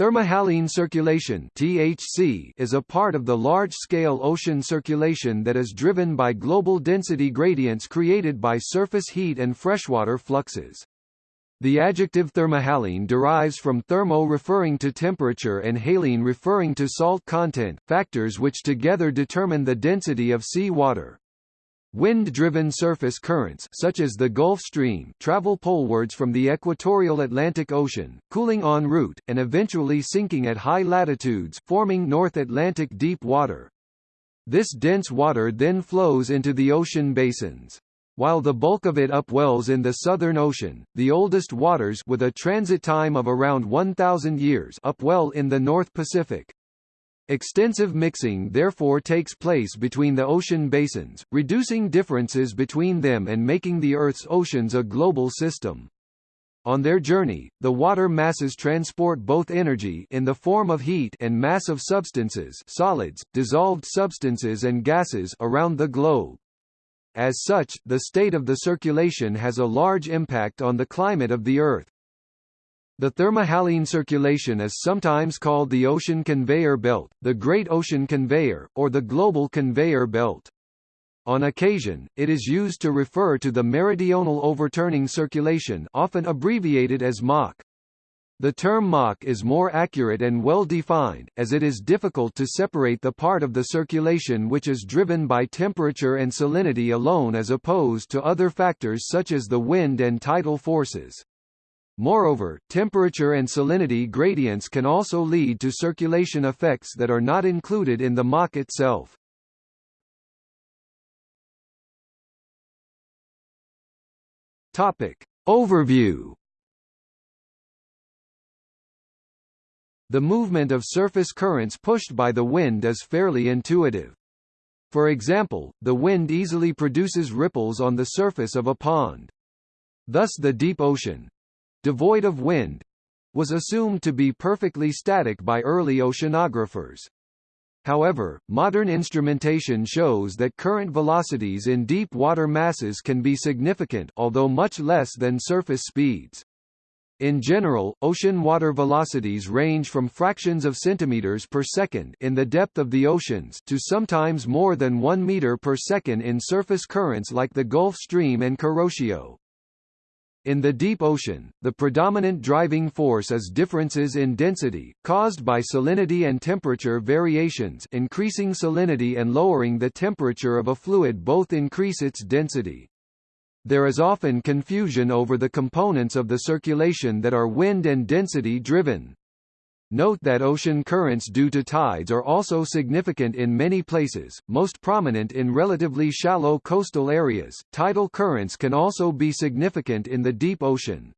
Thermohaline circulation (THC) is a part of the large-scale ocean circulation that is driven by global density gradients created by surface heat and freshwater fluxes. The adjective thermohaline derives from thermo referring to temperature and haline referring to salt content, factors which together determine the density of sea water. Wind-driven surface currents such as the Gulf Stream travel polewards from the equatorial Atlantic Ocean, cooling en route, and eventually sinking at high latitudes forming North Atlantic deep water. This dense water then flows into the ocean basins. While the bulk of it upwells in the Southern Ocean, the oldest waters with a transit time of around 1,000 years upwell in the North Pacific. Extensive mixing therefore takes place between the ocean basins, reducing differences between them and making the Earth's oceans a global system. On their journey, the water masses transport both energy in the form of heat and mass of substances solids, dissolved substances and gases around the globe. As such, the state of the circulation has a large impact on the climate of the Earth. The thermohaline circulation is sometimes called the ocean conveyor belt, the Great Ocean Conveyor, or the global conveyor belt. On occasion, it is used to refer to the meridional overturning circulation often abbreviated as MOC. The term MOC is more accurate and well defined, as it is difficult to separate the part of the circulation which is driven by temperature and salinity alone as opposed to other factors such as the wind and tidal forces. Moreover, temperature and salinity gradients can also lead to circulation effects that are not included in the MOC itself. Topic. Overview The movement of surface currents pushed by the wind is fairly intuitive. For example, the wind easily produces ripples on the surface of a pond. Thus the deep ocean, devoid of wind, was assumed to be perfectly static by early oceanographers. However, modern instrumentation shows that current velocities in deep water masses can be significant although much less than surface speeds. In general, ocean water velocities range from fractions of centimeters per second in the depth of the oceans to sometimes more than 1 meter per second in surface currents like the Gulf Stream and Kuroshio. In the deep ocean, the predominant driving force is differences in density, caused by salinity and temperature variations increasing salinity and lowering the temperature of a fluid both increase its density. There is often confusion over the components of the circulation that are wind and density driven. Note that ocean currents due to tides are also significant in many places, most prominent in relatively shallow coastal areas. Tidal currents can also be significant in the deep ocean.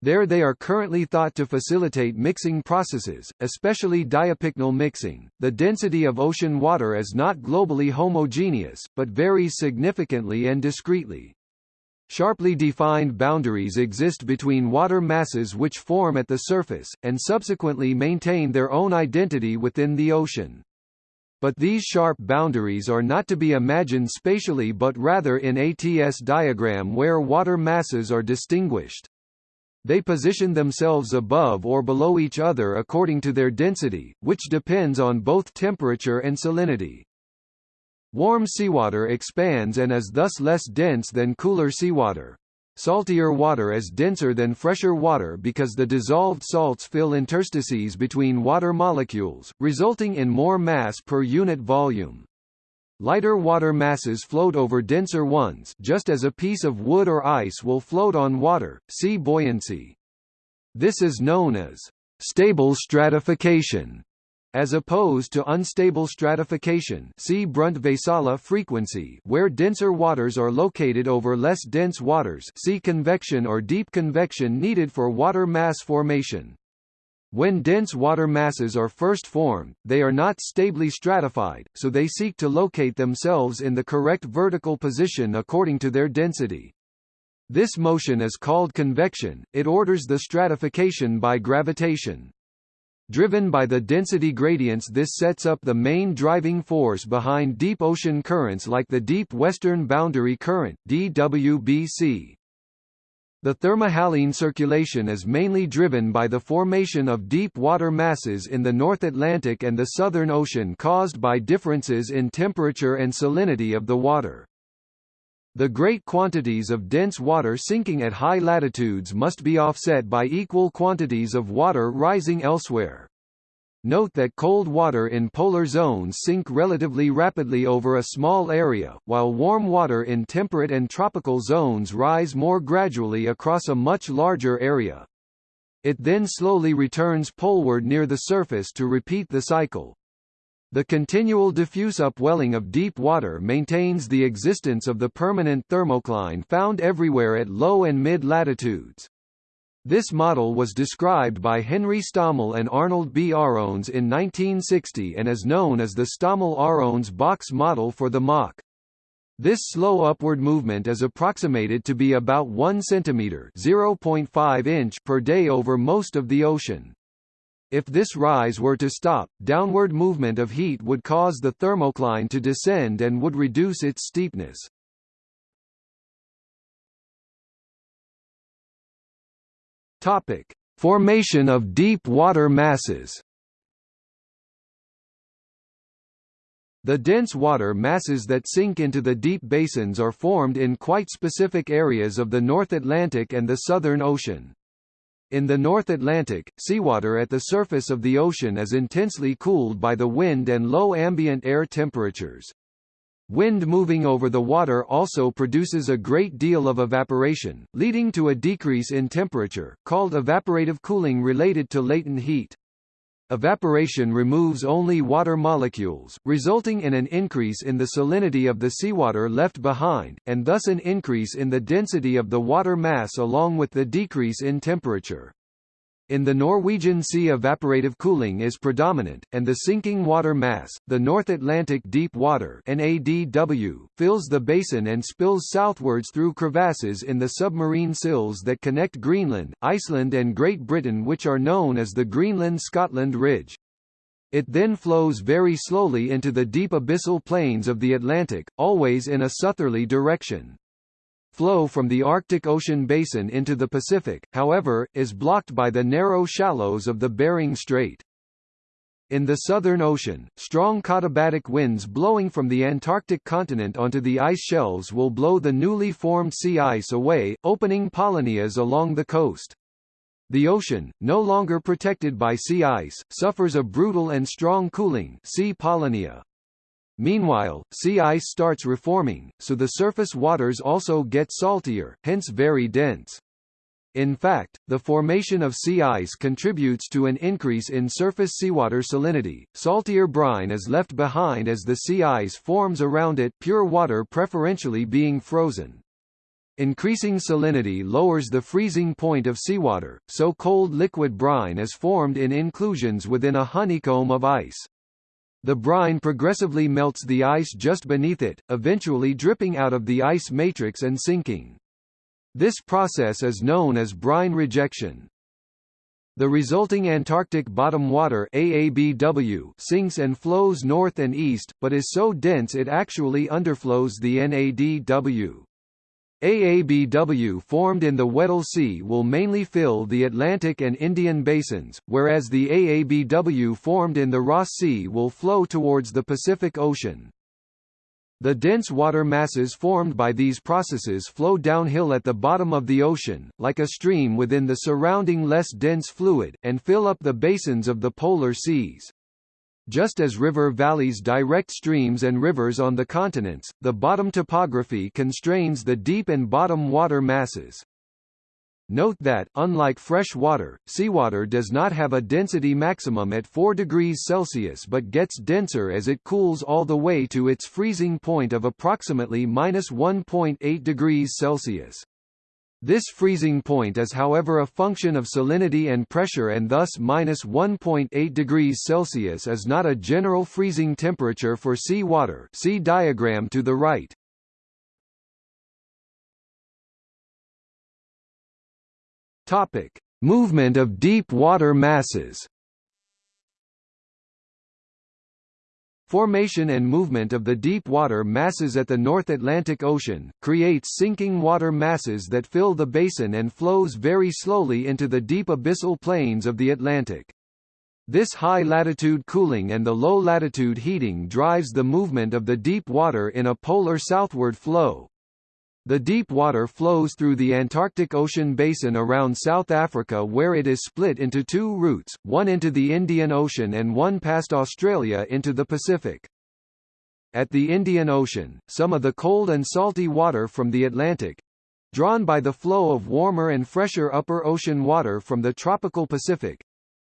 There they are currently thought to facilitate mixing processes, especially diapycnal mixing. The density of ocean water is not globally homogeneous, but varies significantly and discretely. Sharply defined boundaries exist between water masses which form at the surface, and subsequently maintain their own identity within the ocean. But these sharp boundaries are not to be imagined spatially but rather in ATS diagram where water masses are distinguished. They position themselves above or below each other according to their density, which depends on both temperature and salinity. Warm seawater expands and is thus less dense than cooler seawater. Saltier water is denser than fresher water because the dissolved salts fill interstices between water molecules, resulting in more mass per unit volume. Lighter water masses float over denser ones just as a piece of wood or ice will float on water, see buoyancy. This is known as stable stratification as opposed to unstable stratification see Brunt-Väisälä frequency where denser waters are located over less dense waters see convection or deep convection needed for water mass formation. When dense water masses are first formed, they are not stably stratified, so they seek to locate themselves in the correct vertical position according to their density. This motion is called convection, it orders the stratification by gravitation. Driven by the density gradients this sets up the main driving force behind deep ocean currents like the Deep Western Boundary Current DWBC. The thermohaline circulation is mainly driven by the formation of deep water masses in the North Atlantic and the Southern Ocean caused by differences in temperature and salinity of the water. The great quantities of dense water sinking at high latitudes must be offset by equal quantities of water rising elsewhere. Note that cold water in polar zones sink relatively rapidly over a small area, while warm water in temperate and tropical zones rise more gradually across a much larger area. It then slowly returns poleward near the surface to repeat the cycle. The continual diffuse upwelling of deep water maintains the existence of the permanent thermocline found everywhere at low and mid latitudes. This model was described by Henry Stommel and Arnold B. Arons in 1960 and is known as the Stommel-Arons box model for the MOC. This slow upward movement is approximated to be about 1 cm 0.5 inch per day over most of the ocean. If this rise were to stop, downward movement of heat would cause the thermocline to descend and would reduce its steepness. Topic: Formation of deep water masses. The dense water masses that sink into the deep basins are formed in quite specific areas of the North Atlantic and the Southern Ocean. In the North Atlantic, seawater at the surface of the ocean is intensely cooled by the wind and low ambient air temperatures. Wind moving over the water also produces a great deal of evaporation, leading to a decrease in temperature, called evaporative cooling related to latent heat. Evaporation removes only water molecules, resulting in an increase in the salinity of the seawater left behind, and thus an increase in the density of the water mass along with the decrease in temperature. In the Norwegian Sea evaporative cooling is predominant, and the sinking water mass, the North Atlantic Deep Water NADW, fills the basin and spills southwards through crevasses in the submarine sills that connect Greenland, Iceland and Great Britain which are known as the Greenland-Scotland Ridge. It then flows very slowly into the deep abyssal plains of the Atlantic, always in a southerly direction flow from the Arctic Ocean basin into the Pacific, however, is blocked by the narrow shallows of the Bering Strait. In the Southern Ocean, strong katabatic winds blowing from the Antarctic continent onto the ice shelves will blow the newly formed sea ice away, opening polynias along the coast. The ocean, no longer protected by sea ice, suffers a brutal and strong cooling sea polynia. Meanwhile, sea ice starts reforming, so the surface waters also get saltier, hence very dense. In fact, the formation of sea ice contributes to an increase in surface seawater salinity. Saltier brine is left behind as the sea ice forms around it, pure water preferentially being frozen. Increasing salinity lowers the freezing point of seawater, so cold liquid brine is formed in inclusions within a honeycomb of ice. The brine progressively melts the ice just beneath it, eventually dripping out of the ice matrix and sinking. This process is known as brine rejection. The resulting Antarctic bottom water AABW sinks and flows north and east, but is so dense it actually underflows the NADW. AABW formed in the Weddell Sea will mainly fill the Atlantic and Indian basins, whereas the AABW formed in the Ross Sea will flow towards the Pacific Ocean. The dense water masses formed by these processes flow downhill at the bottom of the ocean, like a stream within the surrounding less dense fluid, and fill up the basins of the polar seas. Just as river valleys direct streams and rivers on the continents, the bottom topography constrains the deep and bottom water masses. Note that, unlike fresh water, seawater does not have a density maximum at 4 degrees Celsius but gets denser as it cools all the way to its freezing point of approximately minus 1.8 degrees Celsius. This freezing point is however a function of salinity and pressure and thus minus 1.8 degrees Celsius is not a general freezing temperature for seawater see diagram to the right. Topic. Movement of deep water masses movement of the deep water masses at the North Atlantic Ocean, creates sinking water masses that fill the basin and flows very slowly into the deep abyssal plains of the Atlantic. This high-latitude cooling and the low-latitude heating drives the movement of the deep water in a polar southward flow. The deep water flows through the Antarctic Ocean basin around South Africa where it is split into two routes, one into the Indian Ocean and one past Australia into the Pacific. At the Indian Ocean, some of the cold and salty water from the Atlantic, drawn by the flow of warmer and fresher upper ocean water from the tropical Pacific,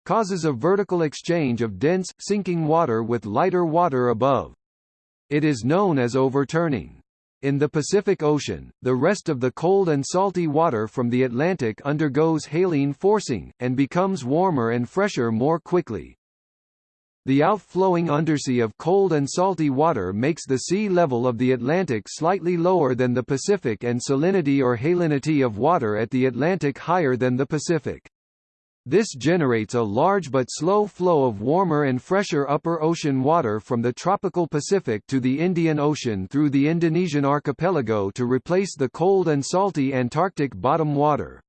causes a vertical exchange of dense, sinking water with lighter water above. It is known as overturning. In the Pacific Ocean, the rest of the cold and salty water from the Atlantic undergoes haline forcing, and becomes warmer and fresher more quickly. The outflowing undersea of cold and salty water makes the sea level of the Atlantic slightly lower than the Pacific and salinity or halinity of water at the Atlantic higher than the Pacific. This generates a large but slow flow of warmer and fresher upper ocean water from the tropical Pacific to the Indian Ocean through the Indonesian archipelago to replace the cold and salty Antarctic bottom water.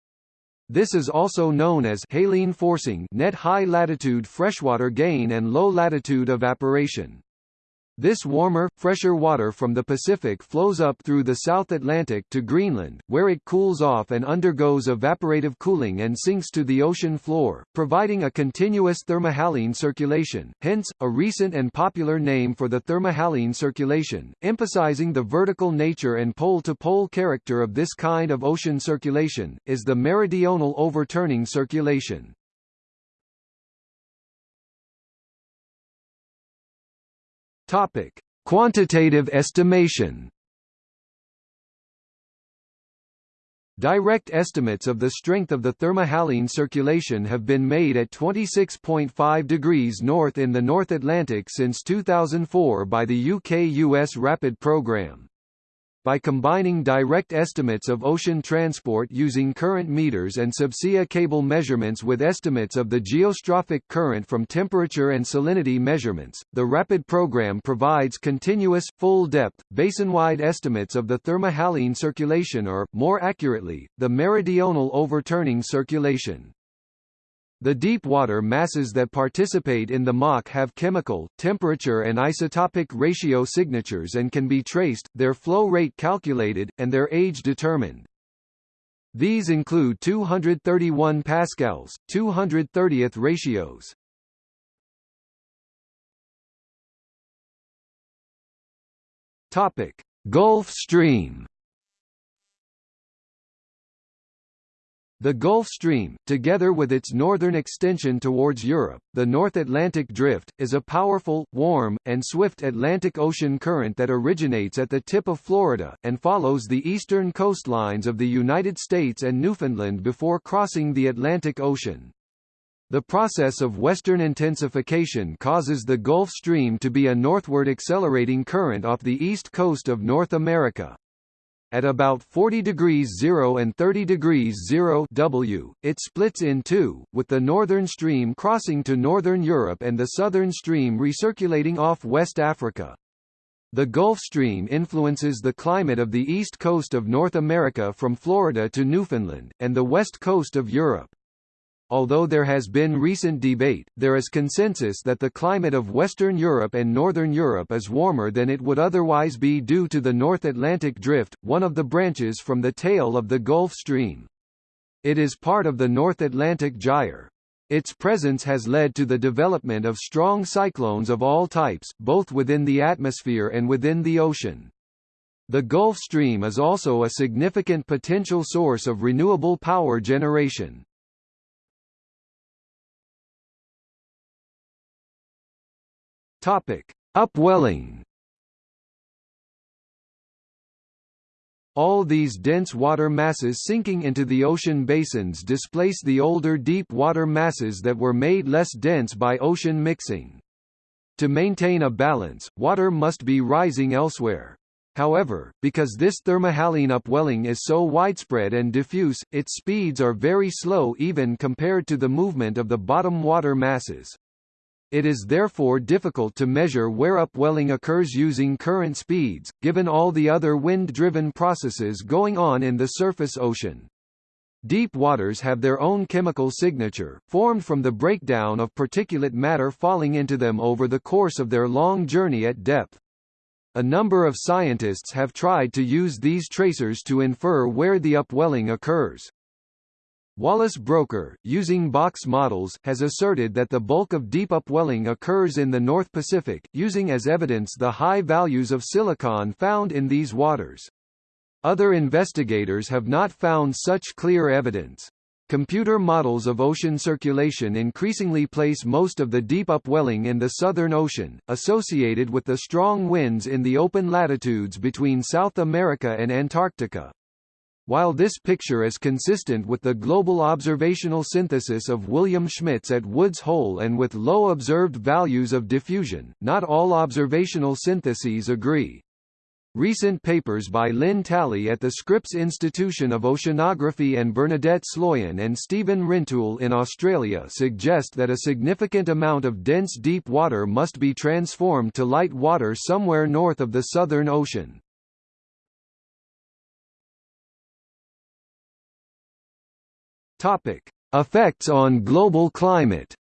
This is also known as haline forcing net high latitude freshwater gain and low latitude evaporation. This warmer, fresher water from the Pacific flows up through the South Atlantic to Greenland, where it cools off and undergoes evaporative cooling and sinks to the ocean floor, providing a continuous thermohaline circulation, hence, a recent and popular name for the thermohaline circulation, emphasizing the vertical nature and pole-to-pole -pole character of this kind of ocean circulation, is the meridional overturning circulation. Topic: Quantitative estimation. Direct estimates of the strength of the thermohaline circulation have been made at 26.5 degrees north in the North Atlantic since 2004 by the UK-US RAPID program. By combining direct estimates of ocean transport using current meters and subsea cable measurements with estimates of the geostrophic current from temperature and salinity measurements, the RAPID program provides continuous, full-depth, basin-wide estimates of the thermohaline circulation or, more accurately, the meridional overturning circulation. The deep water masses that participate in the MOC have chemical, temperature and isotopic ratio signatures and can be traced, their flow rate calculated, and their age determined. These include 231 pascals, 230th ratios. Topic: Gulf Stream The Gulf Stream, together with its northern extension towards Europe, the North Atlantic Drift, is a powerful, warm, and swift Atlantic Ocean current that originates at the tip of Florida, and follows the eastern coastlines of the United States and Newfoundland before crossing the Atlantic Ocean. The process of western intensification causes the Gulf Stream to be a northward accelerating current off the east coast of North America. At about 40 degrees 0 and 30 degrees 0 W, it splits in two, with the northern stream crossing to northern Europe and the southern stream recirculating off West Africa. The Gulf Stream influences the climate of the east coast of North America from Florida to Newfoundland, and the west coast of Europe. Although there has been recent debate, there is consensus that the climate of Western Europe and Northern Europe is warmer than it would otherwise be due to the North Atlantic Drift, one of the branches from the tail of the Gulf Stream. It is part of the North Atlantic Gyre. Its presence has led to the development of strong cyclones of all types, both within the atmosphere and within the ocean. The Gulf Stream is also a significant potential source of renewable power generation. Topic: Upwelling. All these dense water masses sinking into the ocean basins displace the older deep water masses that were made less dense by ocean mixing. To maintain a balance, water must be rising elsewhere. However, because this thermohaline upwelling is so widespread and diffuse, its speeds are very slow even compared to the movement of the bottom water masses. It is therefore difficult to measure where upwelling occurs using current speeds, given all the other wind-driven processes going on in the surface ocean. Deep waters have their own chemical signature, formed from the breakdown of particulate matter falling into them over the course of their long journey at depth. A number of scientists have tried to use these tracers to infer where the upwelling occurs. Wallace Broecker, using box models, has asserted that the bulk of deep upwelling occurs in the North Pacific, using as evidence the high values of silicon found in these waters. Other investigators have not found such clear evidence. Computer models of ocean circulation increasingly place most of the deep upwelling in the Southern Ocean, associated with the strong winds in the open latitudes between South America and Antarctica. While this picture is consistent with the global observational synthesis of William Schmitz at Woods Hole and with low observed values of diffusion, not all observational syntheses agree. Recent papers by Lynn Talley at the Scripps Institution of Oceanography and Bernadette Sloyan and Stephen Rintoul in Australia suggest that a significant amount of dense deep water must be transformed to light water somewhere north of the Southern Ocean. Topic: Effects on global climate.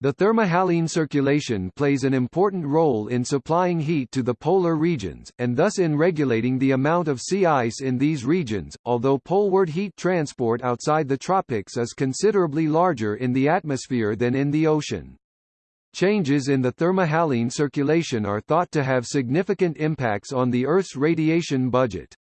The thermohaline circulation plays an important role in supplying heat to the polar regions, and thus in regulating the amount of sea ice in these regions, although poleward heat transport outside the tropics is considerably larger in the atmosphere than in the ocean. Changes in the thermohaline circulation are thought to have significant impacts on the Earth's radiation budget.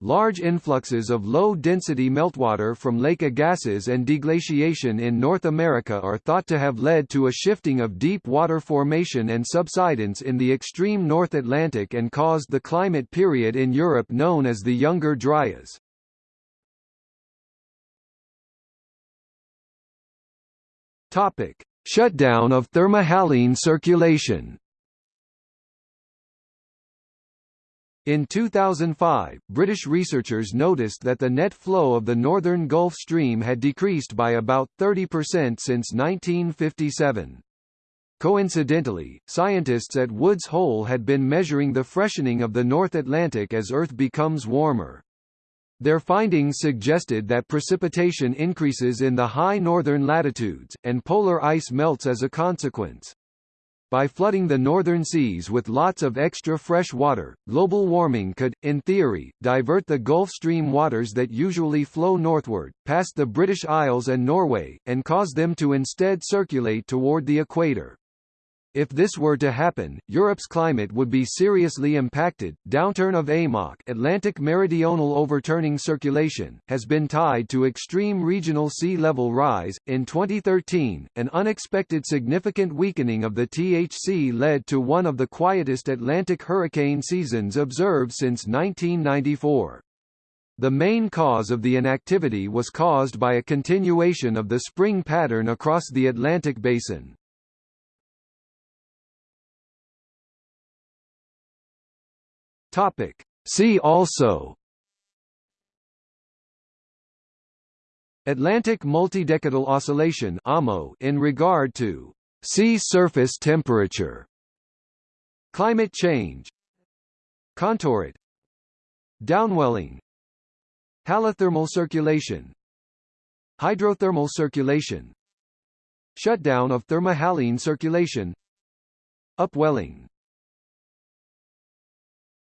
Large influxes of low-density meltwater from lake Agassiz and deglaciation in North America are thought to have led to a shifting of deep water formation and subsidence in the extreme North Atlantic and caused the climate period in Europe known as the Younger Dryas. Topic: Shutdown of thermohaline circulation. In 2005, British researchers noticed that the net flow of the northern Gulf Stream had decreased by about 30% since 1957. Coincidentally, scientists at Woods Hole had been measuring the freshening of the North Atlantic as Earth becomes warmer. Their findings suggested that precipitation increases in the high northern latitudes, and polar ice melts as a consequence. By flooding the northern seas with lots of extra fresh water, global warming could, in theory, divert the Gulf Stream waters that usually flow northward, past the British Isles and Norway, and cause them to instead circulate toward the equator. If this were to happen, Europe's climate would be seriously impacted. Downturn of AMOC Atlantic Meridional Overturning Circulation has been tied to extreme regional sea level rise. In 2013, an unexpected significant weakening of the THC led to one of the quietest Atlantic hurricane seasons observed since 1994. The main cause of the inactivity was caused by a continuation of the spring pattern across the Atlantic basin. Topic. See also Atlantic multidecadal oscillation in regard to sea surface temperature. Climate change. Contourite Downwelling. Halothermal circulation. Hydrothermal circulation. Shutdown of thermohaline circulation. Upwelling